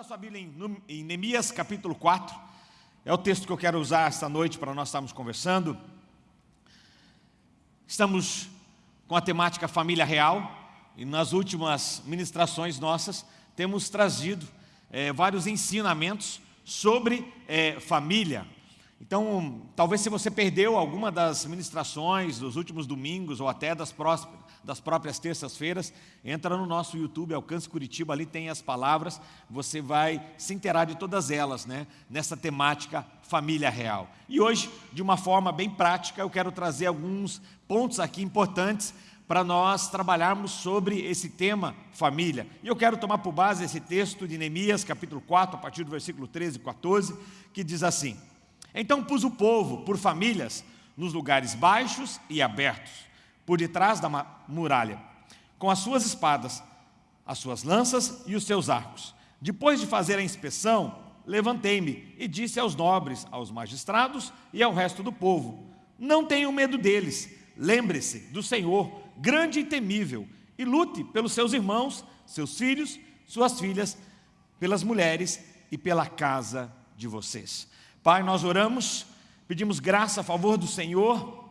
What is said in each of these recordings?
Abra sua Bíblia em, em Neemias capítulo 4. É o texto que eu quero usar esta noite para nós estarmos conversando. Estamos com a temática família real e nas últimas ministrações nossas temos trazido é, vários ensinamentos sobre é, família. Então, talvez se você perdeu alguma das ministrações dos últimos domingos ou até das das próprias terças-feiras, entra no nosso YouTube, Alcance Curitiba, ali tem as palavras, você vai se inteirar de todas elas, né, nessa temática família real. E hoje, de uma forma bem prática, eu quero trazer alguns pontos aqui importantes para nós trabalharmos sobre esse tema família. E eu quero tomar por base esse texto de Neemias, capítulo 4, a partir do versículo 13 e 14, que diz assim, Então pus o povo por famílias nos lugares baixos e abertos, por detrás da muralha, com as suas espadas, as suas lanças e os seus arcos. Depois de fazer a inspeção, levantei-me e disse aos nobres, aos magistrados e ao resto do povo, não tenham medo deles, lembre-se do Senhor, grande e temível, e lute pelos seus irmãos, seus filhos, suas filhas, pelas mulheres e pela casa de vocês. Pai, nós oramos, pedimos graça a favor do Senhor,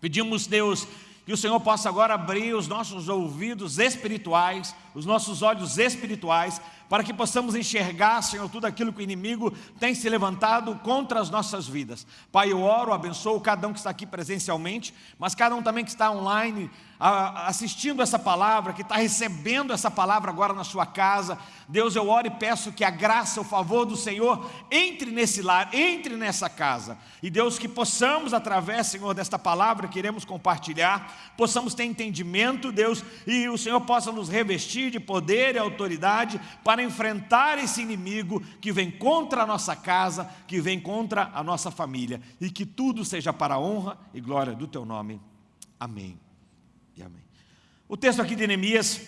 pedimos, Deus, que o Senhor possa agora abrir os nossos ouvidos espirituais, os nossos olhos espirituais, para que possamos enxergar, Senhor, tudo aquilo que o inimigo tem se levantado contra as nossas vidas. Pai, eu oro, abençoo cada um que está aqui presencialmente, mas cada um também que está online, assistindo essa palavra, que está recebendo essa palavra agora na sua casa. Deus, eu oro e peço que a graça, o favor do Senhor entre nesse lar, entre nessa casa. E Deus, que possamos, através, Senhor, desta palavra que iremos compartilhar, possamos ter entendimento, Deus, e o Senhor possa nos revestir de poder e autoridade para enfrentar esse inimigo que vem contra a nossa casa, que vem contra a nossa família. E que tudo seja para a honra e glória do Teu nome. Amém e amém. O texto aqui de Neemias,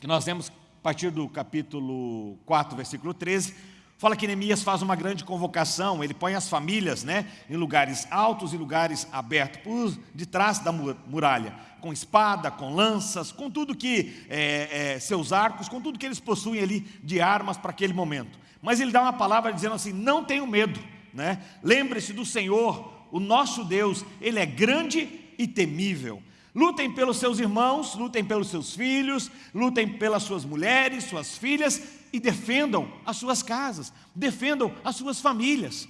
que nós vemos a partir do capítulo 4, versículo 13, fala que Neemias faz uma grande convocação, ele põe as famílias né, em lugares altos e lugares abertos, por detrás da muralha, com espada, com lanças, com tudo que, é, é, seus arcos, com tudo que eles possuem ali de armas para aquele momento. Mas ele dá uma palavra dizendo assim, não tenham medo, né? lembre-se do Senhor, o nosso Deus, Ele é grande e temível. Lutem pelos seus irmãos, lutem pelos seus filhos, lutem pelas suas mulheres, suas filhas e defendam as suas casas, defendam as suas famílias.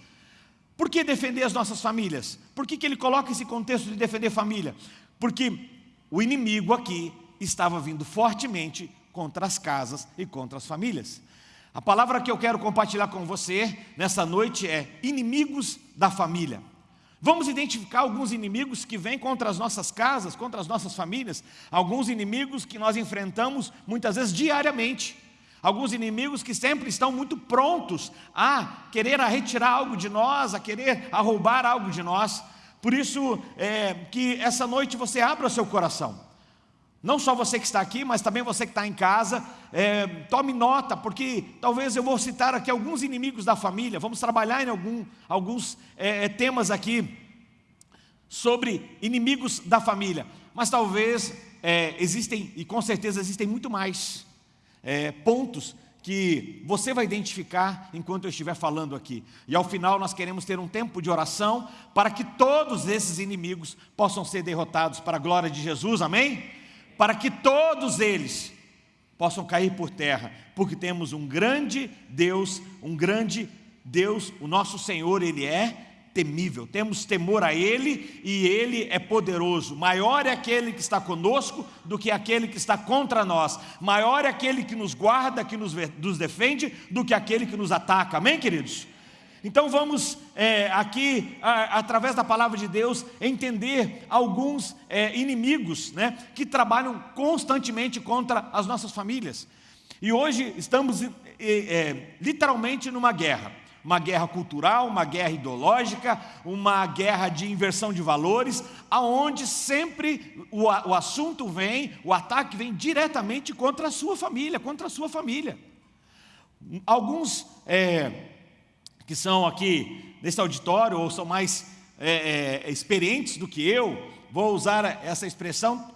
Por que defender as nossas famílias? Por que, que ele coloca esse contexto de defender família? Porque o inimigo aqui estava vindo fortemente contra as casas e contra as famílias. A palavra que eu quero compartilhar com você nessa noite é inimigos da família. Vamos identificar alguns inimigos que vêm contra as nossas casas, contra as nossas famílias, alguns inimigos que nós enfrentamos muitas vezes diariamente, alguns inimigos que sempre estão muito prontos a querer a retirar algo de nós, a querer a roubar algo de nós. Por isso é, que essa noite você abra o seu coração. Não só você que está aqui, mas também você que está em casa, é, tome nota, porque talvez eu vou citar aqui alguns inimigos da família, vamos trabalhar em algum, alguns é, é, temas aqui sobre inimigos da família, mas talvez é, existem, e com certeza existem muito mais é, pontos que você vai identificar enquanto eu estiver falando aqui. E ao final nós queremos ter um tempo de oração para que todos esses inimigos possam ser derrotados para a glória de Jesus, amém? para que todos eles possam cair por terra, porque temos um grande Deus, um grande Deus, o nosso Senhor, Ele é temível, temos temor a Ele e Ele é poderoso. Maior é aquele que está conosco do que aquele que está contra nós. Maior é aquele que nos guarda, que nos, nos defende, do que aquele que nos ataca. Amém, queridos? Então vamos é, aqui, a, através da palavra de Deus, entender alguns é, inimigos né, que trabalham constantemente contra as nossas famílias. E hoje estamos é, literalmente numa guerra. Uma guerra cultural, uma guerra ideológica, uma guerra de inversão de valores, aonde sempre o, o assunto vem, o ataque vem diretamente contra a sua família, contra a sua família. Alguns é, que são aqui nesse auditório ou são mais é, é, experientes do que eu, vou usar essa expressão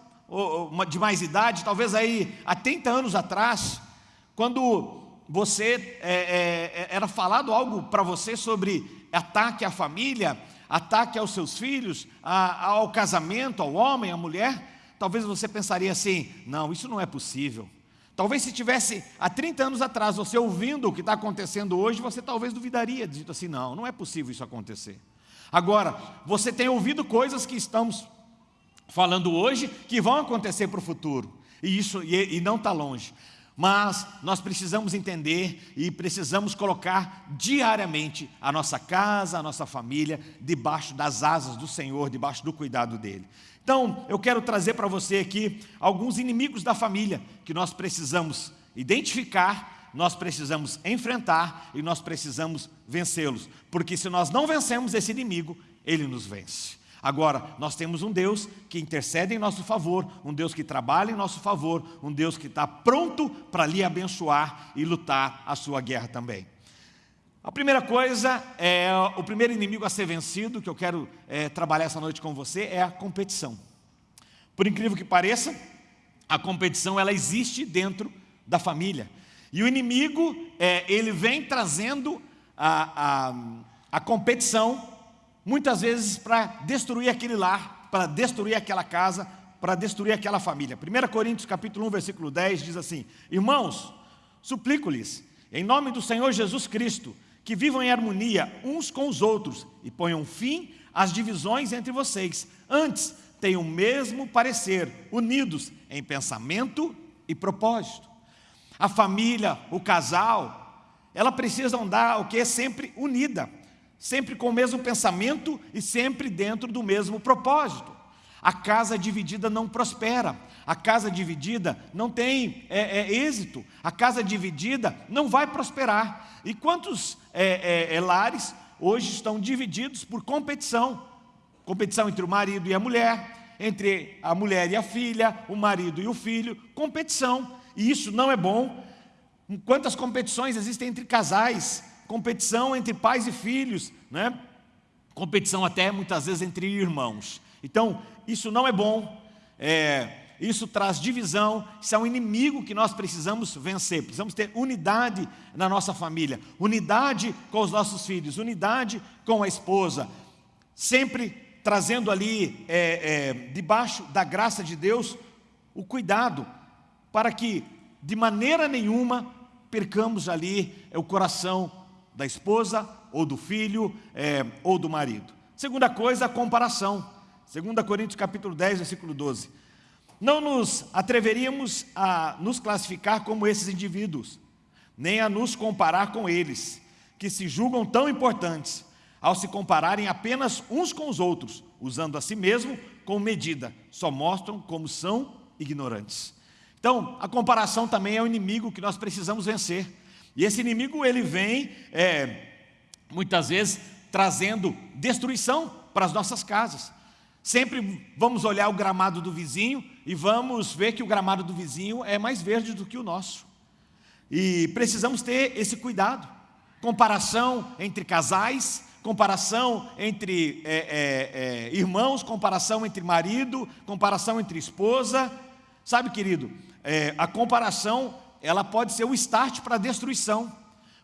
de mais idade, talvez aí há 30 anos atrás, quando você é, é, era falado algo para você sobre ataque à família, ataque aos seus filhos, a, ao casamento, ao homem, à mulher, talvez você pensaria assim: não, isso não é possível. Talvez se tivesse há 30 anos atrás você ouvindo o que está acontecendo hoje, você talvez duvidaria, dito assim: não, não é possível isso acontecer. Agora, você tem ouvido coisas que estamos falando hoje que vão acontecer para o futuro, e isso e, e não está longe. Mas nós precisamos entender e precisamos colocar diariamente a nossa casa, a nossa família, debaixo das asas do Senhor, debaixo do cuidado dEle. Então, eu quero trazer para você aqui alguns inimigos da família que nós precisamos identificar, nós precisamos enfrentar e nós precisamos vencê-los. Porque se nós não vencemos esse inimigo, ele nos vence. Agora, nós temos um Deus que intercede em nosso favor, um Deus que trabalha em nosso favor, um Deus que está pronto para lhe abençoar e lutar a sua guerra também. A primeira coisa, é, o primeiro inimigo a ser vencido, que eu quero é, trabalhar essa noite com você, é a competição. Por incrível que pareça, a competição ela existe dentro da família. E o inimigo, é, ele vem trazendo a, a, a competição muitas vezes para destruir aquele lar, para destruir aquela casa, para destruir aquela família. 1 Coríntios capítulo 1, versículo 10 diz assim: Irmãos, suplico-lhes, em nome do Senhor Jesus Cristo, que vivam em harmonia uns com os outros e ponham fim às divisões entre vocês. Antes, tenham o mesmo parecer, unidos em pensamento e propósito. A família, o casal, ela precisa andar o que é sempre unida sempre com o mesmo pensamento e sempre dentro do mesmo propósito. A casa dividida não prospera, a casa dividida não tem é, é, êxito, a casa dividida não vai prosperar. E quantos é, é, é lares hoje estão divididos por competição? Competição entre o marido e a mulher, entre a mulher e a filha, o marido e o filho, competição. E isso não é bom. Quantas competições existem entre casais? Competição entre pais e filhos, né? competição até muitas vezes entre irmãos. Então, isso não é bom, é, isso traz divisão, isso é um inimigo que nós precisamos vencer. Precisamos ter unidade na nossa família, unidade com os nossos filhos, unidade com a esposa, sempre trazendo ali, é, é, debaixo da graça de Deus, o cuidado, para que de maneira nenhuma percamos ali o coração da esposa ou do filho é, ou do marido. Segunda coisa, a comparação. 2 Coríntios capítulo 10, versículo 12. Não nos atreveríamos a nos classificar como esses indivíduos, nem a nos comparar com eles, que se julgam tão importantes, ao se compararem apenas uns com os outros, usando a si mesmo como medida, só mostram como são ignorantes. Então, a comparação também é o inimigo que nós precisamos vencer. E esse inimigo ele vem é, muitas vezes trazendo destruição para as nossas casas. Sempre vamos olhar o gramado do vizinho e vamos ver que o gramado do vizinho é mais verde do que o nosso. E precisamos ter esse cuidado. Comparação entre casais, comparação entre é, é, é, irmãos, comparação entre marido, comparação entre esposa. Sabe, querido, é, a comparação ela pode ser o start para a destruição.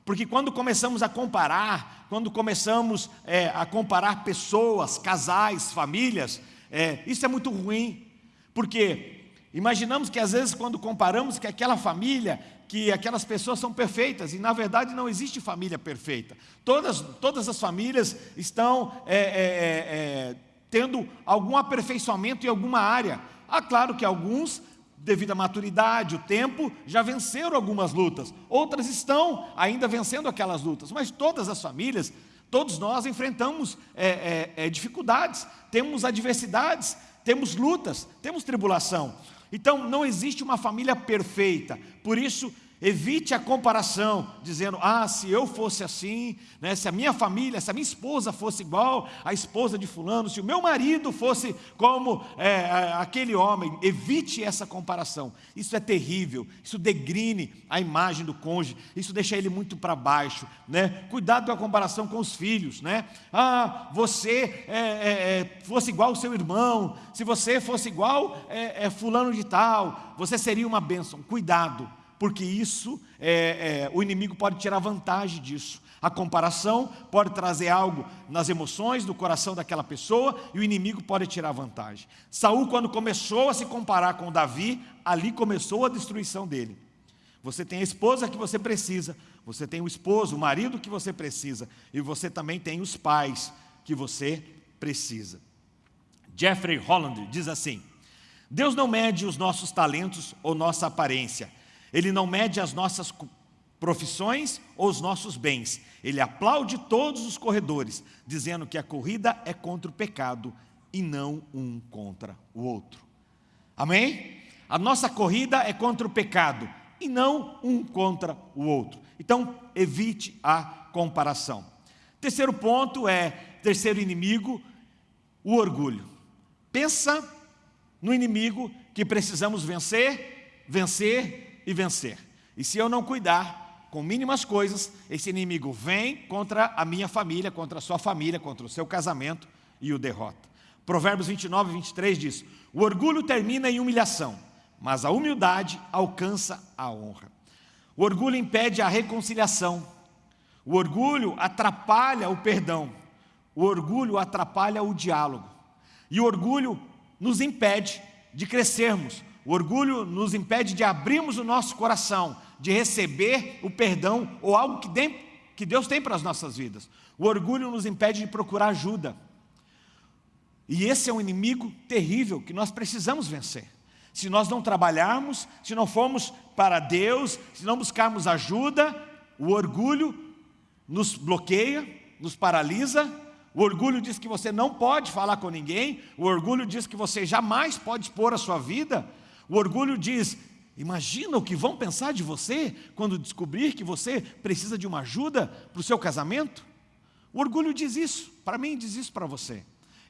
Porque quando começamos a comparar, quando começamos é, a comparar pessoas, casais, famílias, é, isso é muito ruim. Porque imaginamos que às vezes quando comparamos que aquela família, que aquelas pessoas são perfeitas, e na verdade não existe família perfeita. Todas, todas as famílias estão é, é, é, é tendo algum aperfeiçoamento em alguma área. Ah, claro que alguns devido à maturidade, o tempo, já venceram algumas lutas. Outras estão ainda vencendo aquelas lutas. Mas todas as famílias, todos nós enfrentamos é, é, é, dificuldades, temos adversidades, temos lutas, temos tribulação. Então, não existe uma família perfeita. Por isso, Evite a comparação, dizendo, ah, se eu fosse assim, né, se a minha família, se a minha esposa fosse igual à esposa de fulano, se o meu marido fosse como é, é, aquele homem, evite essa comparação. Isso é terrível, isso degrine a imagem do cônjuge, isso deixa ele muito para baixo. Né? Cuidado com a comparação com os filhos. Né? Ah, você é, é, é fosse igual ao seu irmão, se você fosse igual é, fulano de tal, você seria uma bênção. Cuidado porque isso, é, é, o inimigo pode tirar vantagem disso. A comparação pode trazer algo nas emoções, do coração daquela pessoa, e o inimigo pode tirar vantagem. Saul, quando começou a se comparar com Davi, ali começou a destruição dele. Você tem a esposa que você precisa, você tem o esposo, o marido que você precisa, e você também tem os pais que você precisa. Jeffrey Holland diz assim: Deus não mede os nossos talentos ou nossa aparência, Ele não mede as nossas profissões ou os nossos bens. Ele aplaude todos os corredores, dizendo que a corrida é contra o pecado e não um contra o outro. Amém? A nossa corrida é contra o pecado e não um contra o outro. Então, evite a comparação. Terceiro ponto é, terceiro inimigo, o orgulho. Pensa no inimigo que precisamos vencer, vencer e vencer. E se eu não cuidar com mínimas coisas, esse inimigo vem contra a minha família, contra a sua família, contra o seu casamento e o derrota. Provérbios 29 e 23 diz, o orgulho termina em humilhação, mas a humildade alcança a honra. O orgulho impede a reconciliação, o orgulho atrapalha o perdão, o orgulho atrapalha o diálogo, e o orgulho nos impede de crescermos, o orgulho nos impede de abrirmos o nosso coração, de receber o perdão ou algo que, Deus tem para as nossas vidas. O orgulho nos impede de procurar ajuda. E esse é um inimigo terrível que nós precisamos vencer se nós não trabalharmos, se não formos para Deus, se não buscarmos ajuda, o orgulho nos bloqueia, nos paralisa, o orgulho diz que você não pode falar com ninguém, o orgulho diz que você jamais pode expor a sua vida, o orgulho diz, imagina o que vão pensar de você quando descobrir que você precisa de uma ajuda para o seu casamento. O orgulho diz isso, para mim diz isso para você.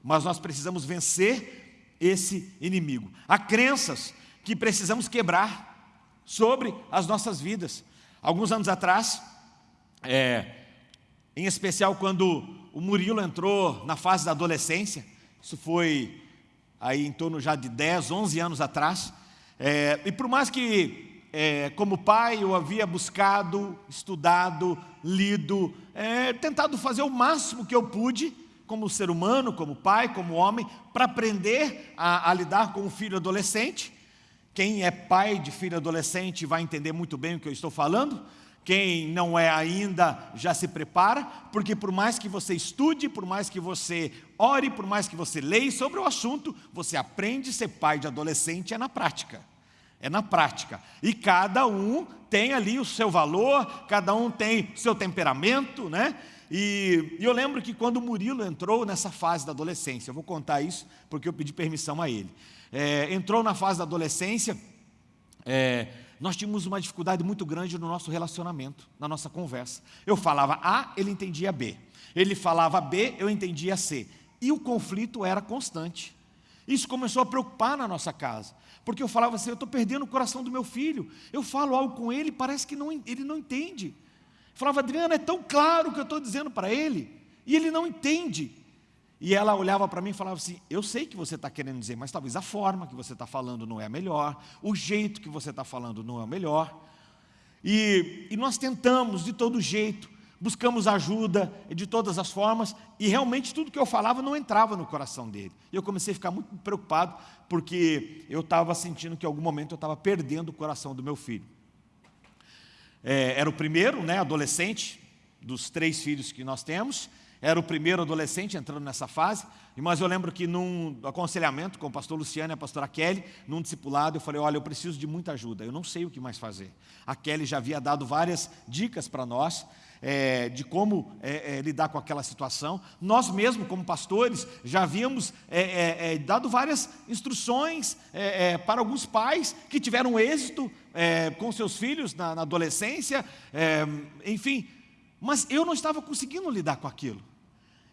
Mas nós precisamos vencer esse inimigo. Há crenças que precisamos quebrar sobre as nossas vidas. Alguns anos atrás, é, em especial quando o Murilo entrou na fase da adolescência, isso foi aí em torno já de 10, 11 anos atrás, é, e por mais que é, como pai eu havia buscado, estudado, lido, é, tentado fazer o máximo que eu pude, como ser humano, como pai, como homem, para aprender a, a, lidar com um filho adolescente. Quem é pai de filho adolescente vai entender muito bem o que eu estou falando. Quem não é ainda, já se prepara, porque por mais que você estude, por mais que você ore, por mais que você leia sobre o assunto, você aprende ser pai de adolescente é na prática. É na prática. E cada um tem ali o seu valor, cada um tem o seu temperamento, né? E, e, eu lembro que quando o Murilo entrou nessa fase da adolescência, eu vou contar isso porque eu pedi permissão a ele. É, entrou na fase da adolescência, é, nós tínhamos uma dificuldade muito grande no nosso relacionamento, na nossa conversa. Eu falava A, ele entendia B. Ele falava B, eu entendia C. E o conflito era constante. Isso começou a preocupar na nossa casa. Porque eu falava assim, eu estou perdendo o coração do meu filho. Eu falo algo com ele, parece que não, ele não entende. Falava, Adriana, é tão claro o que eu estou dizendo para ele, e ele não entende. E ela olhava para mim e falava assim, eu sei que você está querendo dizer, mas talvez a forma que você está falando não é a melhor, o jeito que você está falando não é o melhor. E, e nós tentamos de todo jeito, buscamos ajuda de todas as formas, e realmente tudo que eu falava não entrava no coração dele. E eu comecei a ficar muito preocupado, porque eu estava sentindo que em algum momento eu estava perdendo o coração do meu filho é, era o primeiro, né, adolescente, dos três filhos que nós temos, era o primeiro adolescente entrando nessa fase, mas eu lembro que num aconselhamento com o pastor Luciano e a pastora Kelly, num discipulado, eu falei, olha, eu preciso de muita ajuda, eu não sei o que mais fazer. A Kelly já havia dado várias dicas para nós, é, de como é, é, lidar com aquela situação. Nós mesmos, como pastores, já havíamos dado várias instruções para alguns pais que tiveram êxito com seus filhos na, na adolescência, enfim. Mas eu não estava conseguindo lidar com aquilo.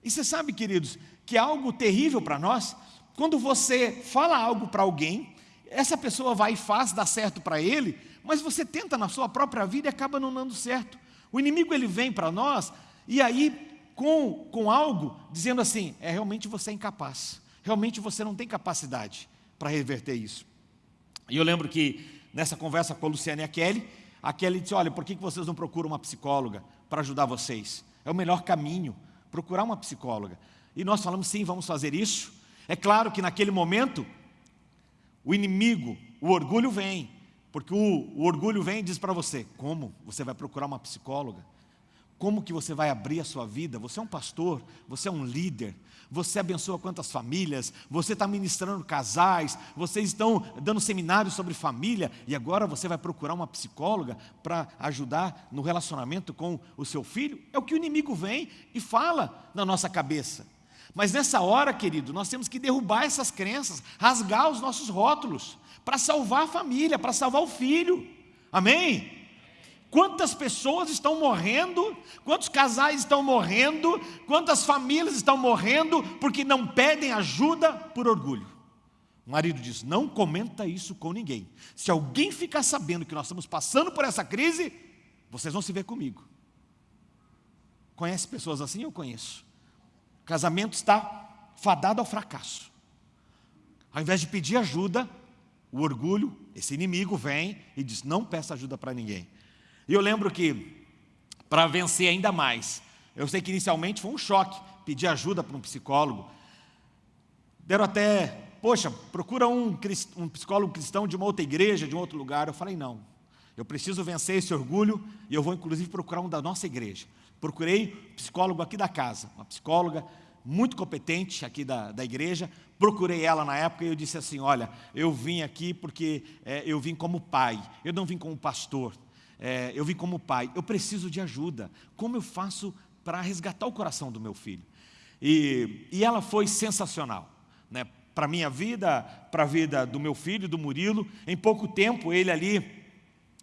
E você sabe, queridos, que é algo terrível para nós, quando você fala algo para alguém, essa pessoa vai e faz, dá certo para ele, mas você tenta na sua própria vida e acaba não dando certo. O inimigo ele vem para nós e aí com, com algo dizendo assim, é realmente você é incapaz, realmente você não tem capacidade para reverter isso. E eu lembro que nessa conversa com a Luciana e a Kelly, a Kelly disse, olha, por que vocês não procuram uma psicóloga para ajudar vocês? É o melhor caminho, procurar uma psicóloga. E nós falamos, sim, vamos fazer isso. É claro que naquele momento, o inimigo, o orgulho vem, porque o, o orgulho vem e diz para você, como você vai procurar uma psicóloga? Como que você vai abrir a sua vida? Você é um pastor, você é um líder, você abençoa quantas famílias, você está ministrando casais, vocês estão dando seminários sobre família e agora você vai procurar uma psicóloga para ajudar no relacionamento com o seu filho? É o que o inimigo vem e fala na nossa cabeça. Mas nessa hora, querido, nós temos que derrubar essas crenças, rasgar os nossos rótulos, para salvar a família, para salvar o filho. Amém? Quantas pessoas estão morrendo, quantos casais estão morrendo, quantas famílias estão morrendo porque não pedem ajuda por orgulho. O marido diz: Não comenta isso com ninguém. Se alguém ficar sabendo que nós estamos passando por essa crise, vocês vão se ver comigo. Conhece pessoas assim? Eu conheço. O casamento está fadado ao fracasso. Ao invés de pedir ajuda, o orgulho, esse inimigo, vem e diz: Não peça ajuda para ninguém. E eu lembro que, para vencer ainda mais, eu sei que inicialmente foi um choque pedir ajuda para um psicólogo. Deram até, poxa, procura um, um psicólogo cristão de uma outra igreja, de um outro lugar. Eu falei, não, eu preciso vencer esse orgulho e eu vou inclusive procurar um da nossa igreja. Procurei psicólogo aqui da casa, uma psicóloga muito competente aqui da, da igreja, procurei ela na época e eu disse assim, olha, eu vim aqui porque é, eu vim como pai, eu não vim como pastor, é, eu vim como pai, eu preciso de ajuda. Como eu faço para resgatar o coração do meu filho? E, e ela foi sensacional, né? para a minha vida, para a vida do meu filho, do Murilo. Em pouco tempo, ele ali,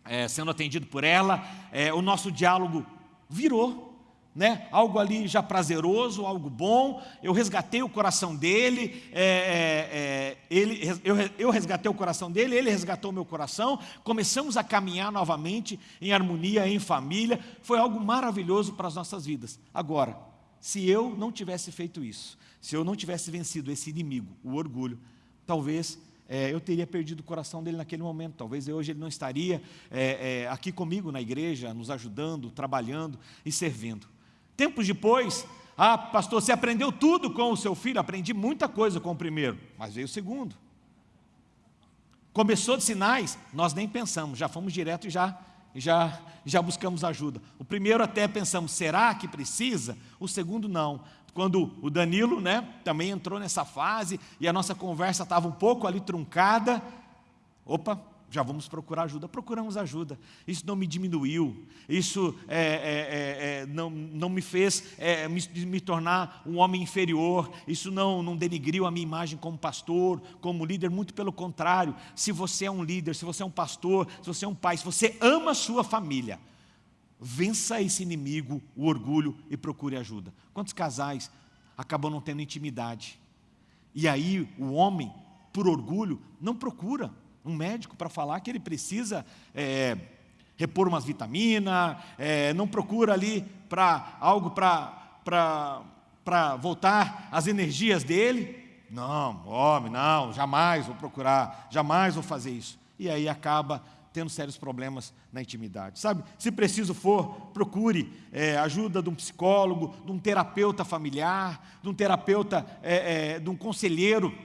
é, sendo atendido por ela, é, o nosso diálogo virou né? algo ali já prazeroso, algo bom, eu resgatei o coração dele, é, é, é, ele eu, eu resgatei o coração dele, ele resgatou o meu coração, começamos a caminhar novamente em harmonia, em família, foi algo maravilhoso para as nossas vidas. Agora, se eu não tivesse feito isso, se eu não tivesse vencido esse inimigo, o orgulho, talvez é, eu teria perdido o coração dele naquele momento. Talvez hoje ele não estaria é, é, aqui comigo na igreja, nos ajudando, trabalhando e servindo. Tempos depois, ah, pastor, você aprendeu tudo com o seu filho? Aprendi muita coisa com o primeiro, mas veio o segundo. Começou de sinais, nós nem pensamos, já fomos direto e já, já, já buscamos ajuda. O primeiro até pensamos, será que precisa? O segundo não. Quando o Danilo né, também entrou nessa fase e a nossa conversa estava um pouco ali truncada, opa, já vamos procurar ajuda. Procuramos ajuda. Isso não me diminuiu, isso é, é, é, é não, não me fez é, me, me, tornar um homem inferior, isso não, não denigriu a minha imagem como pastor, como líder, muito pelo contrário. Se você é um líder, se você é um pastor, se você é um pai, se você ama a sua família, vença esse inimigo, o orgulho, e procure ajuda. Quantos casais acabam não tendo intimidade? E aí o homem, por orgulho, não procura um médico para falar que ele precisa é, repor umas vitaminas, é, não procura ali para algo para voltar as energias dele. Não, homem, não, jamais vou procurar, jamais vou fazer isso. E aí acaba tendo sérios problemas na intimidade. Sabe, se preciso for, procure é, ajuda de um psicólogo, de um terapeuta familiar, de um terapeuta, é, é, de um conselheiro,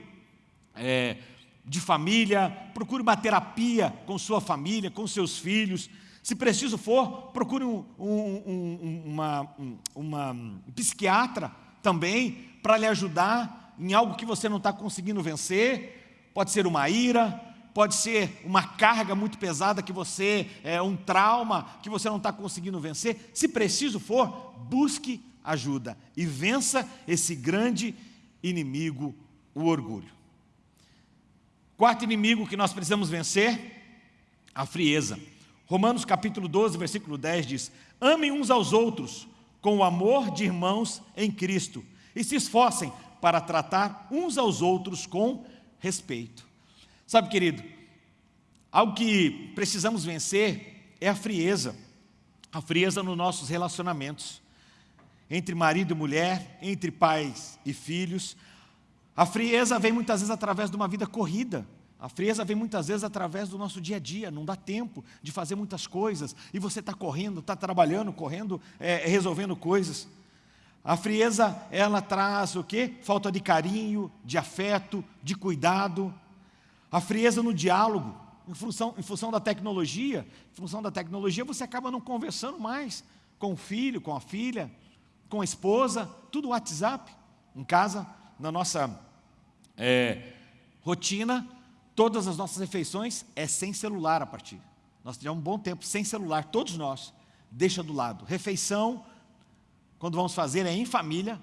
é, de família, procure uma terapia com sua família, com seus filhos. Se preciso for, procure um, um, um, uma, uma um psiquiatra também para lhe ajudar em algo que você não está conseguindo vencer. Pode ser uma ira, pode ser uma carga muito pesada que você, é um trauma que você não está conseguindo vencer. Se preciso for, busque ajuda e vença esse grande inimigo, o orgulho. Quarto inimigo que nós precisamos vencer, a frieza. Romanos capítulo 12, versículo 10 diz, amem uns aos outros com o amor de irmãos em Cristo e se esforcem para tratar uns aos outros com respeito. Sabe, querido, algo que precisamos vencer é a frieza, a frieza nos nossos relacionamentos, entre marido e mulher, entre pais e filhos, a frieza vem muitas vezes através de uma vida corrida, A frieza vem muitas vezes através do nosso dia a dia, não dá tempo de fazer muitas coisas, e você está correndo, está trabalhando, correndo, é, resolvendo coisas. A frieza, ela traz o quê? Falta de carinho, de afeto, de cuidado. A frieza no diálogo, em função, em função da tecnologia, em função da tecnologia você acaba não conversando mais com o filho, com a filha, com a esposa, tudo WhatsApp, em casa, na nossa é, rotina, todas as nossas refeições é sem celular a partir. Nós tivemos um bom tempo sem celular, todos nós, deixa do lado. Refeição, quando vamos fazer, é em família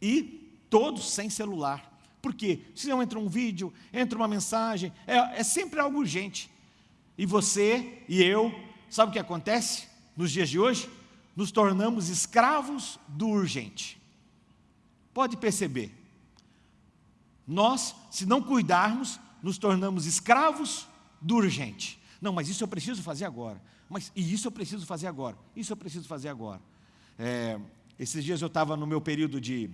e todos sem celular. Por quê? Se não entra um vídeo, entra uma mensagem, é, é sempre algo urgente. E você e eu, sabe o que acontece nos dias de hoje? Nos tornamos escravos do urgente. Pode perceber. Nós, se não cuidarmos, nos tornamos escravos do urgente. Não, mas isso eu preciso fazer agora. Mas e isso eu preciso fazer agora. Isso eu preciso fazer agora. É, esses dias eu estava no meu período de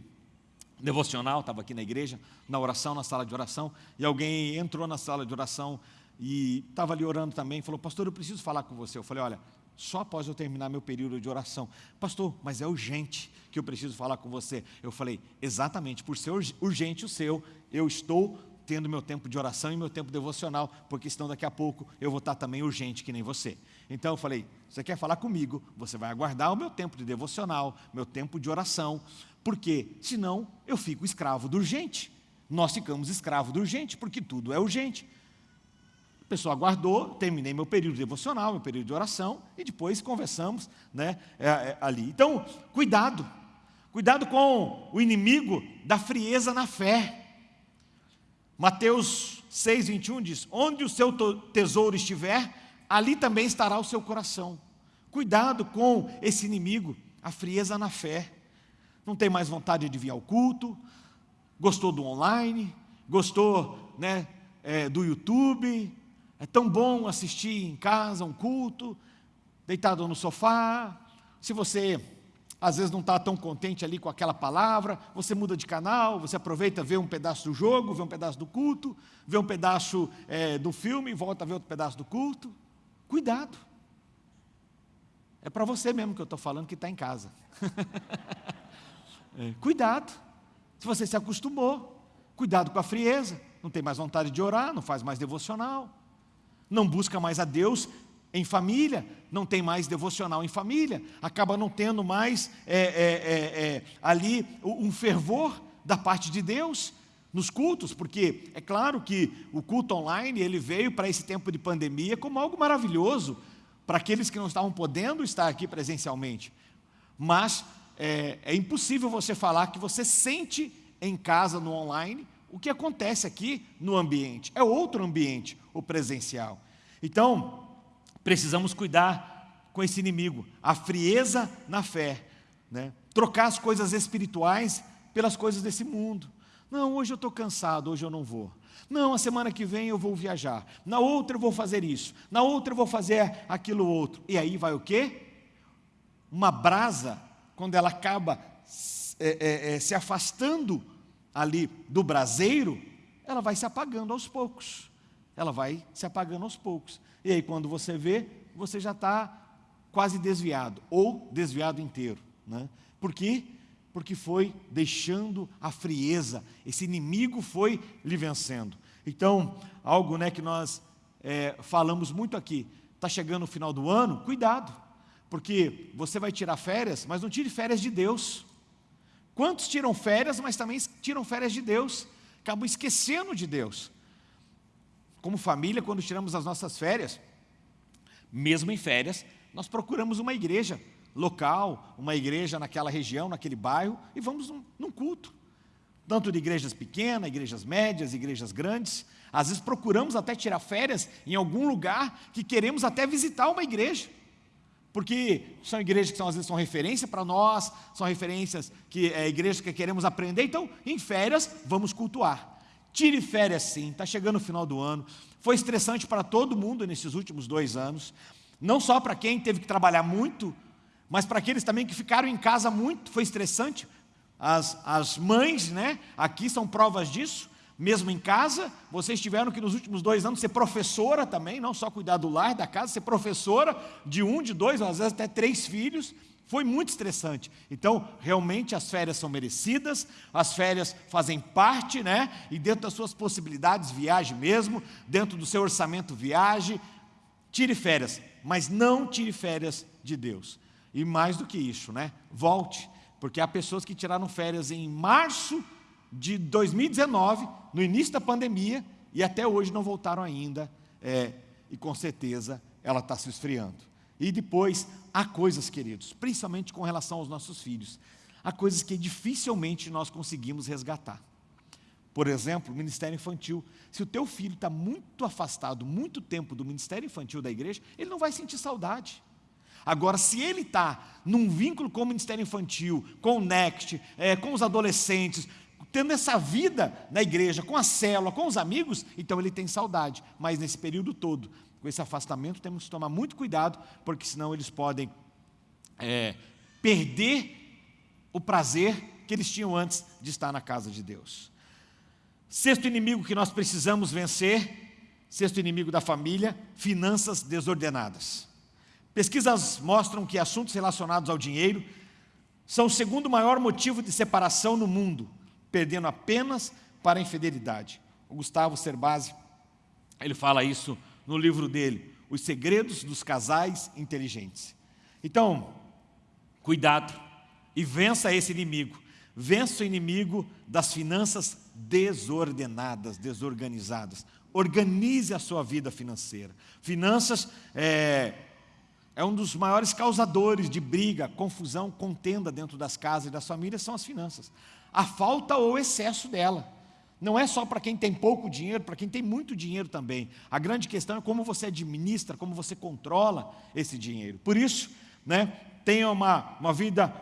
devocional, estava aqui na igreja, na oração, na sala de oração, e alguém entrou na sala de oração e estava ali orando também, falou, pastor, eu preciso falar com você. Eu falei, olha, só após eu terminar meu período de oração. Pastor, mas é urgente que eu preciso falar com você. Eu falei, exatamente, por ser urgente o seu, eu estou tendo meu tempo de oração e meu tempo devocional, porque senão daqui a pouco eu vou estar também urgente que nem você. Então eu falei, você quer falar comigo, você vai aguardar o meu tempo de devocional, meu tempo de oração, porque senão eu fico escravo do urgente. Nós ficamos escravos do urgente, porque tudo é urgente. Pessoa aguardou, terminei meu período devocional, meu período de oração, e depois conversamos né, é, é, ali. Então, cuidado, cuidado com o inimigo da frieza na fé. Mateus 6, 21 diz: Onde o seu tesouro estiver, ali também estará o seu coração. Cuidado com esse inimigo, a frieza na fé. Não tem mais vontade de vir ao culto, gostou do online, gostou né, é, do YouTube, é tão bom assistir em casa um culto, deitado no sofá. Se você às vezes não está tão contente ali com aquela palavra, você muda de canal, você aproveita, vê um pedaço do jogo, vê um pedaço do culto, vê um pedaço é, do filme, volta a ver outro pedaço do culto. Cuidado. É para você mesmo que eu estou falando que está em casa. é, cuidado. Se você se acostumou, cuidado com a frieza, não tem mais vontade de orar, não faz mais devocional, não busca mais a Deus em família, não tem mais devocional em família, acaba não tendo mais é, é, é, é, ali um fervor da parte de Deus nos cultos, porque é claro que o culto online ele veio para esse tempo de pandemia como algo maravilhoso para aqueles que não estavam podendo estar aqui presencialmente, mas é, é impossível você falar que você sente em casa no online o que acontece aqui no ambiente, é outro ambiente, o presencial. Então, precisamos cuidar com esse inimigo, a frieza na fé, né? trocar as coisas espirituais pelas coisas desse mundo. Não, hoje eu estou cansado, hoje eu não vou. Não, a semana que vem eu vou viajar. Na outra eu vou fazer isso. Na outra eu vou fazer aquilo outro. E aí vai o quê? Uma brasa, quando ela acaba é, é, é, se afastando ali do braseiro, ela vai se apagando aos poucos. Ela vai se apagando aos poucos. E aí, quando você vê, você já está quase desviado, ou desviado inteiro. Né? Por quê? Porque foi deixando a frieza, esse inimigo foi lhe vencendo. Então, algo né, que nós é, falamos muito aqui, está chegando o final do ano, cuidado, porque você vai tirar férias, mas não tire férias de Deus. Quantos tiram férias, mas também tiram férias de Deus? Acabam esquecendo de Deus como família, quando tiramos as nossas férias, mesmo em férias, nós procuramos uma igreja local, uma igreja naquela região, naquele bairro, e vamos num, num culto. Tanto de igrejas pequenas, igrejas médias, igrejas grandes. Às vezes procuramos até tirar férias em algum lugar que queremos até visitar uma igreja. Porque são igrejas que são, às vezes são referência para nós, são referências que é igrejas que queremos aprender. Então, em férias, vamos cultuar. Tire férias sim, está chegando o final do ano. Foi estressante para todo mundo nesses últimos dois anos. Não só para quem teve que trabalhar muito, mas para aqueles também que ficaram em casa muito, foi estressante. As, as mães, né, aqui são provas disso. Mesmo em casa, vocês tiveram que nos últimos dois anos ser professora também, não só cuidar do lar, da casa, ser professora de um, de dois, às vezes até três filhos. Foi muito estressante. Então, realmente as férias são merecidas, as férias fazem parte, né? E dentro das suas possibilidades, viaje mesmo, dentro do seu orçamento, viaje. Tire férias, mas não tire férias de Deus. E mais do que isso, né? Volte, porque há pessoas que tiraram férias em março de 2019, no início da pandemia, e até hoje não voltaram ainda, é, e com certeza ela está se esfriando. E depois, há coisas, queridos, principalmente com relação aos nossos filhos, há coisas que dificilmente nós conseguimos resgatar. Por exemplo, o ministério infantil. Se o teu filho está muito afastado, muito tempo do ministério infantil da igreja, ele não vai sentir saudade. Agora, se ele está num vínculo com o ministério infantil, com o NEXT, é, com os adolescentes, tendo essa vida na igreja, com a célula, com os amigos, então ele tem saudade. Mas nesse período todo, com esse afastamento, temos que tomar muito cuidado, porque senão eles podem é, perder o prazer que eles tinham antes de estar na casa de Deus. Sexto inimigo que nós precisamos vencer, sexto inimigo da família, finanças desordenadas. Pesquisas mostram que assuntos relacionados ao dinheiro são o segundo maior motivo de separação no mundo, perdendo apenas para a infidelidade. O Gustavo Cerbasi, ele fala isso no livro dele, Os Segredos dos Casais Inteligentes. Então, cuidado e vença esse inimigo. Vença o inimigo das finanças desordenadas, desorganizadas. Organize a sua vida financeira. Finanças é, é um dos maiores causadores de briga, confusão, contenda dentro das casas e das famílias, são as finanças. A falta ou excesso dela. Não é só para quem tem pouco dinheiro, para quem tem muito dinheiro também. A grande questão é como você administra, como você controla esse dinheiro. Por isso, né, tenha uma, uma vida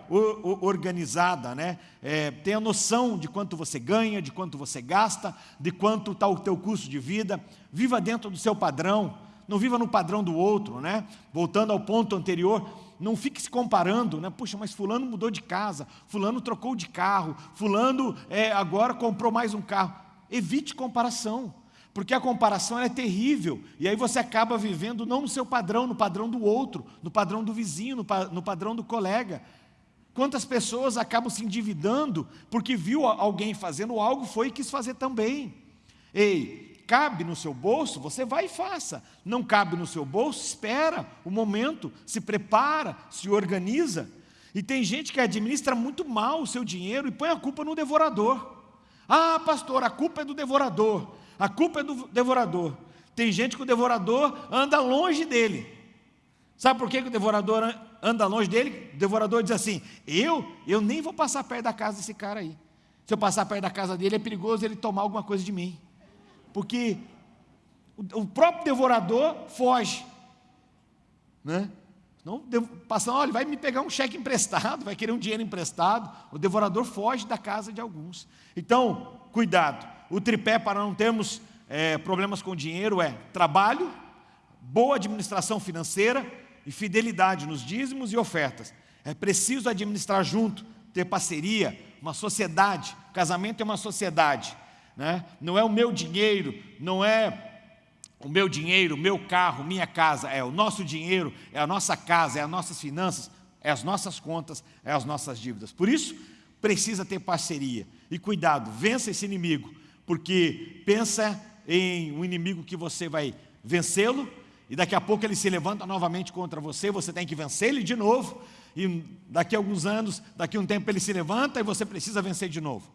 organizada, né? É, tenha noção de quanto você ganha, de quanto você gasta, de quanto está o teu custo de vida. Viva dentro do seu padrão, não viva no padrão do outro. Né? Voltando ao ponto anterior, não fique se comparando, né? Puxa, mas fulano mudou de casa, fulano trocou de carro, fulano é, agora comprou mais um carro. Evite comparação, porque a comparação é terrível, e aí você acaba vivendo não no seu padrão, no padrão do outro, no padrão do vizinho, no, pa, no padrão do colega. Quantas pessoas acabam se endividando porque viu alguém fazendo algo, foi e quis fazer também. Ei, cabe no seu bolso, você vai e faça. Não cabe no seu bolso, espera o momento, se prepara, se organiza. E tem gente que administra muito mal o seu dinheiro e põe a culpa no devorador. Ah, pastor, a culpa é do devorador. A culpa é do devorador. Tem gente que o devorador anda longe dele. Sabe por que, o devorador anda longe dele? O devorador diz assim: Eu, eu nem vou passar perto da casa desse cara aí. Se eu passar perto da casa dele, é perigoso ele tomar alguma coisa de mim porque o próprio devorador foge. Né? Não, passando, olha, vai me pegar um cheque emprestado, vai querer um dinheiro emprestado. O devorador foge da casa de alguns. Então, cuidado. O tripé para não termos é, problemas com dinheiro é trabalho, boa administração financeira e fidelidade nos dízimos e ofertas. É preciso administrar junto, ter parceria, uma sociedade. Casamento é uma sociedade né? não é o meu dinheiro, não é o meu dinheiro, meu carro, minha casa, é o nosso dinheiro, é a nossa casa, é as nossas finanças, é as nossas contas, é as nossas dívidas. Por isso, precisa ter parceria. E cuidado, vença esse inimigo, porque pensa em um inimigo que você vai vencê-lo, e daqui a pouco ele se levanta novamente contra você, você tem que vencer ele de novo, e daqui a alguns anos, daqui a um tempo ele se levanta e você precisa vencer de novo.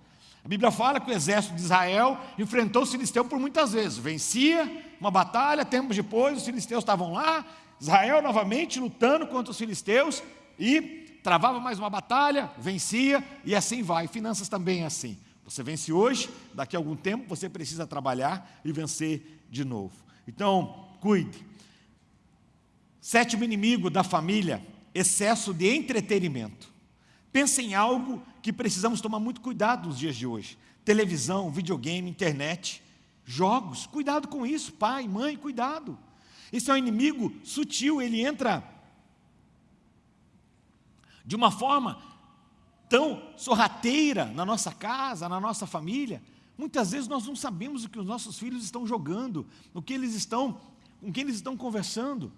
A Bíblia fala que o exército de Israel enfrentou os filisteus por muitas vezes. Vencia uma batalha, tempos depois os filisteus estavam lá, Israel novamente lutando contra os filisteus e travava mais uma batalha, vencia e assim vai. Finanças também é assim. Você vence hoje, daqui a algum tempo você precisa trabalhar e vencer de novo. Então, cuide. Sétimo inimigo da família, excesso de entretenimento. Pensa em algo que precisamos tomar muito cuidado nos dias de hoje. Televisão, videogame, internet, jogos. Cuidado com isso, pai, mãe, cuidado. Esse é um inimigo sutil, ele entra de uma forma tão sorrateira na nossa casa, na nossa família, Muitas vezes nós não sabemos o que os nossos filhos estão jogando, o que eles estão, com quem eles estão conversando.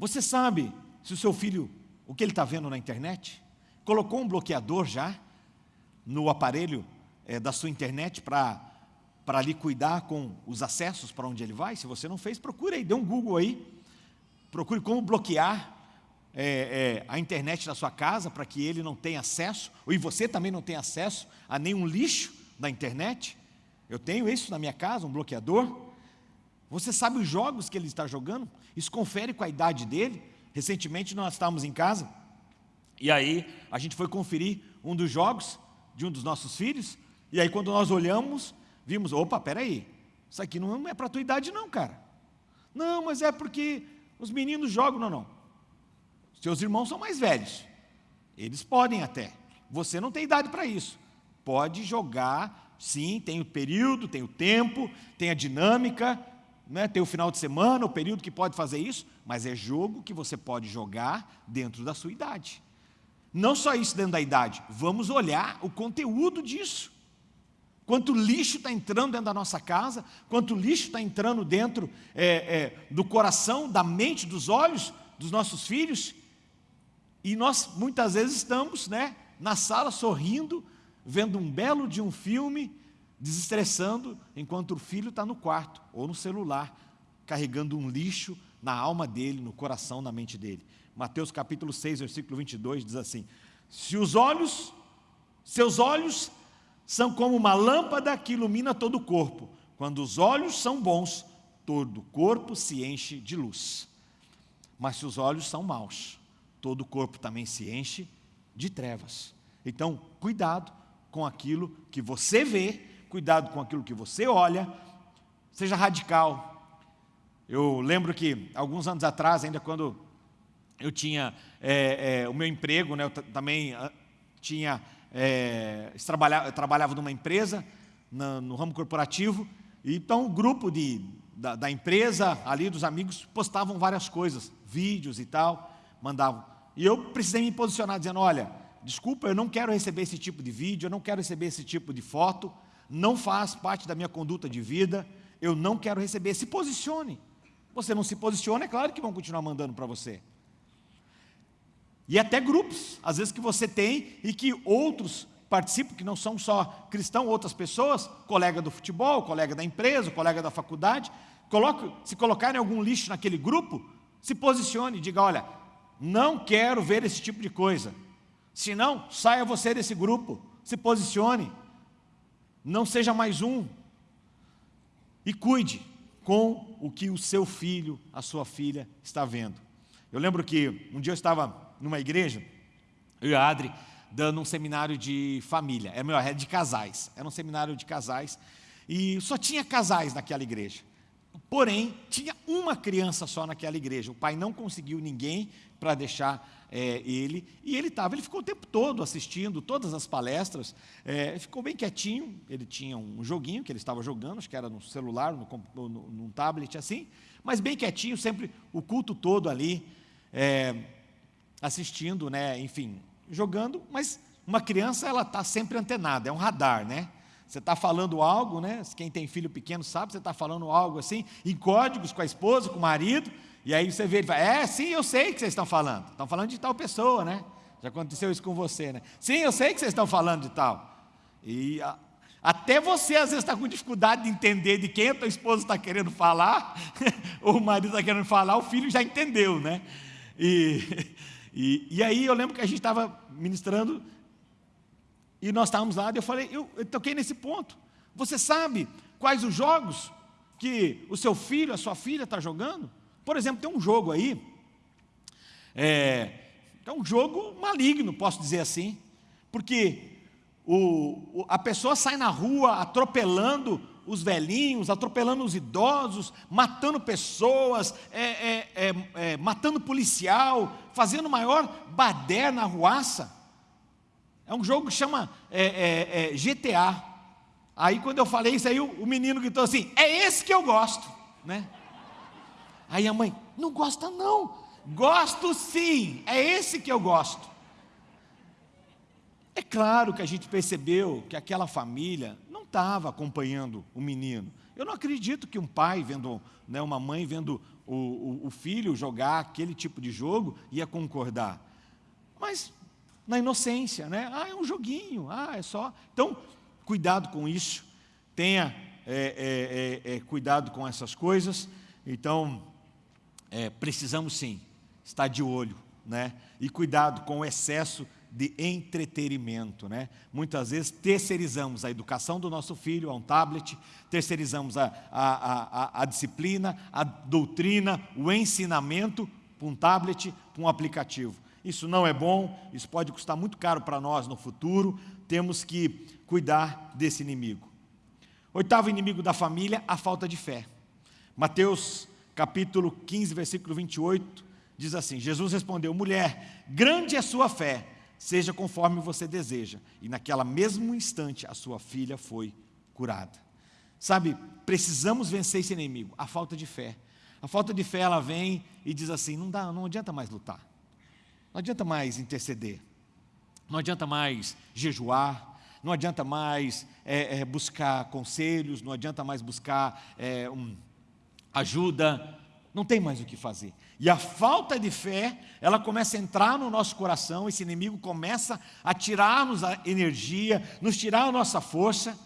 Você sabe se o seu filho, o que ele está vendo na internet? Colocou um bloqueador já no aparelho é, da sua internet para para ali cuidar com os acessos para onde ele vai? Se você não fez, procure aí, dê um Google aí, procure como bloquear é, é, a internet da sua casa para que ele não tenha acesso, e você também não tenha acesso a nenhum lixo da internet. Eu tenho isso na minha casa, um bloqueador. Você sabe os jogos que ele está jogando? Isso confere com a idade dele. Recentemente nós estávamos em casa e aí a gente foi conferir um dos jogos de um dos nossos filhos. E aí quando nós olhamos, vimos, opa, peraí, isso aqui não é para a tua idade não, cara. Não, mas é porque os meninos jogam, não, não. Seus irmãos são mais velhos. Eles podem até. Você não tem idade para isso. Pode jogar, sim, tem o período, tem o tempo, tem a dinâmica, né, tem o final de semana, o período que pode fazer isso, mas é jogo que você pode jogar dentro da sua idade. Não só isso dentro da idade, vamos olhar o conteúdo disso. Quanto lixo está entrando dentro da nossa casa, quanto lixo está entrando dentro é, é, do coração, da mente, dos olhos dos nossos filhos. E nós muitas vezes estamos né, na sala sorrindo, vendo um belo de um filme, desestressando, enquanto o filho está no quarto ou no celular, carregando um lixo na alma dele, no coração, na mente dele. Mateus capítulo 6, versículo 22 diz assim: Se os olhos, seus olhos são como uma lâmpada que ilumina todo o corpo. Quando os olhos são bons, todo o corpo se enche de luz. Mas se os olhos são maus, todo o corpo também se enche de trevas. Então, cuidado com aquilo que você vê cuidado com aquilo que você olha, seja radical. Eu lembro que, alguns anos atrás, ainda quando eu tinha é, é, o meu emprego, né, eu também ah, tinha, é, trabalhava, trabalhava numa empresa, na, no ramo corporativo, então o grupo de, da, da, empresa, ali dos amigos, postavam várias coisas, vídeos e tal, mandavam. E eu precisei me posicionar, dizendo, olha, desculpa, eu não quero receber esse tipo de vídeo, eu não quero receber esse tipo de foto, não faz parte da minha conduta de vida, eu não quero receber. Se posicione. Você não se posiciona, é claro que vão continuar mandando para você. E até grupos, às vezes que você tem e que outros participam, que não são só cristãos, outras pessoas, colega do futebol, colega da empresa, colega da faculdade, coloque, se colocarem algum lixo naquele grupo, se posicione e diga, olha, não quero ver esse tipo de coisa. Se não, saia você desse grupo, se posicione não seja mais um. E cuide com o que o seu filho, a sua filha está vendo. Eu lembro que um dia eu estava numa igreja, eu e a Adri, dando um seminário de família, é melhor, é de casais, era um seminário de casais, e só tinha casais naquela igreja. Porém, tinha uma criança só naquela igreja, o pai não conseguiu ninguém para deixar é, ele, e ele estava, ele ficou o tempo todo assistindo todas as palestras, é, ficou bem quietinho, ele tinha um joguinho que ele estava jogando, acho que era no celular, no, no, num tablet assim, mas bem quietinho, sempre o culto todo ali, é, assistindo, né, enfim, jogando, mas uma criança ela está sempre antenada, é um radar, né? Você está falando algo, né? Quem tem filho pequeno sabe, você está falando algo assim, em códigos com a esposa, com o marido, e aí você vê, ele fala, é, sim, eu sei que vocês estão falando. Estão falando de tal pessoa, né? Já aconteceu isso com você, né? Sim, eu sei que vocês estão falando de tal. E a, até você às vezes está com dificuldade de entender de quem a tua esposa está querendo falar, ou o marido está querendo falar, o filho já entendeu, né? E, e, e aí eu lembro que a gente estava ministrando, e nós estávamos lá, e eu falei, eu, eu toquei nesse ponto. Você sabe quais os jogos que o seu filho, a sua filha está jogando? Por exemplo, tem um jogo aí, é, é um jogo maligno, posso dizer assim, porque o, a pessoa sai na rua atropelando os velhinhos, atropelando os idosos, matando pessoas, é, é, é, é matando policial, fazendo maior bader na ruaça. É um jogo que chama é, é, GTA. Aí quando eu falei isso aí, o, o menino gritou assim, é esse que eu gosto, né? Aí a mãe, não gosta não. Gosto sim, é esse que eu gosto. É claro que a gente percebeu que aquela família não estava acompanhando o menino. Eu não acredito que um pai vendo, né, uma mãe vendo o, o, o filho jogar aquele tipo de jogo ia concordar. Mas na inocência, né? Ah, é um joguinho, ah, é só. Então, cuidado com isso, tenha é, é, é, é cuidado com essas coisas. Então, é, precisamos sim estar de olho, né? E cuidado com o excesso de entretenimento. Né? Muitas vezes terceirizamos a educação do nosso filho a um tablet, terceirizamos a, a, a, a disciplina, a doutrina, o ensinamento para um tablet, para um aplicativo. Isso não é bom, isso pode custar muito caro para nós no futuro, temos que cuidar desse inimigo. Oitavo inimigo da família, a falta de fé. Mateus capítulo 15, versículo 28, diz assim, Jesus respondeu, mulher, grande é sua fé, seja conforme você deseja. E naquela mesmo instante a sua filha foi curada. Sabe, precisamos vencer esse inimigo, a falta de fé. A falta de fé ela vem e diz assim, não dá, não adianta mais lutar. Não adianta mais interceder. Não adianta mais jejuar. Não adianta mais é, é, buscar conselhos. Não adianta mais buscar é, um, ajuda. Não tem mais o que fazer. E a falta de fé, ela começa a entrar no nosso coração, esse inimigo começa a tirar-nos a energia, nos tirar a nossa força,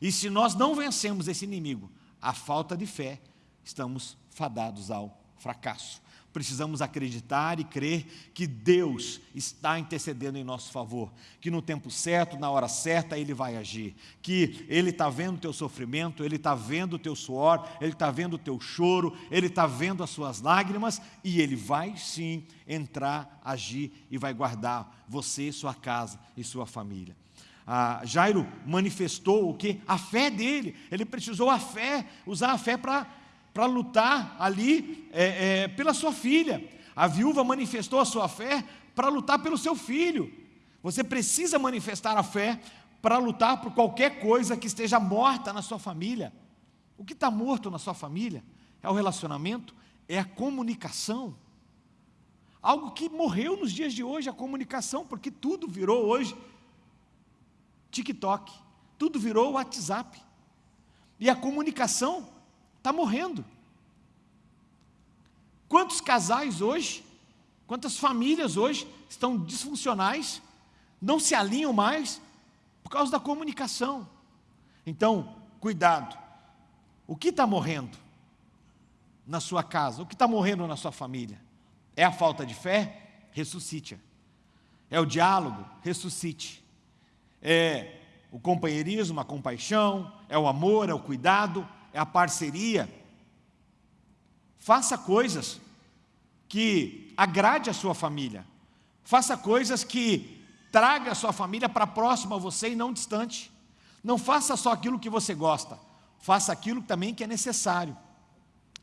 e se nós não vencemos esse inimigo, a falta de fé, estamos fadados ao fracasso precisamos acreditar e crer que Deus está intercedendo em nosso favor, que no tempo certo, na hora certa, Ele vai agir, que Ele está vendo o teu sofrimento, Ele está vendo o teu suor, Ele está vendo o teu choro, Ele está vendo as suas lágrimas e Ele vai sim entrar, agir e vai guardar você, sua casa e sua família. Ah, Jairo manifestou o que? A fé dele, ele precisou a fé, usar a fé para para lutar ali é, é, pela sua filha. A viúva manifestou a sua fé para lutar pelo seu filho. Você precisa manifestar a fé para lutar por qualquer coisa que esteja morta na sua família. O que está morto na sua família é o relacionamento, é a comunicação. Algo que morreu nos dias de hoje, a comunicação, porque tudo virou hoje TikTok, tudo virou WhatsApp. E a comunicação está morrendo. Quantos casais hoje, quantas famílias hoje estão disfuncionais, não se alinham mais por causa da comunicação. Então, cuidado. O que está morrendo na sua casa? O que está morrendo na sua família? É a falta de fé? Ressuscite. É o diálogo? Ressuscite. É o companheirismo, a compaixão, é o amor, é o cuidado, é a parceria. Faça coisas que agrade a sua família. Faça coisas que traga a sua família para próximo a você e não distante. Não faça só aquilo que você gosta. Faça aquilo também que é necessário.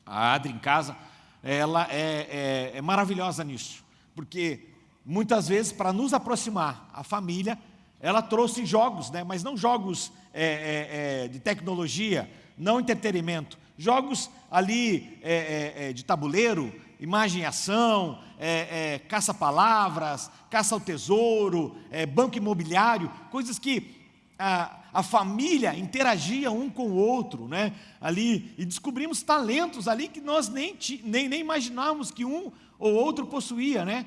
A Adri em casa, ela é, é, é maravilhosa nisso. Porque muitas vezes para nos aproximar, a família, ela trouxe jogos, né? mas não jogos é, é, é de tecnologia, não entretenimento. Jogos ali é, é, é, de tabuleiro, imagem e ação, é, é, caça-palavras, caça ao tesouro, é, banco imobiliário, coisas que a, a, família interagia um com o outro, né? ali, e descobrimos talentos ali que nós nem, nem, nem imaginávamos que um ou outro possuía. Né?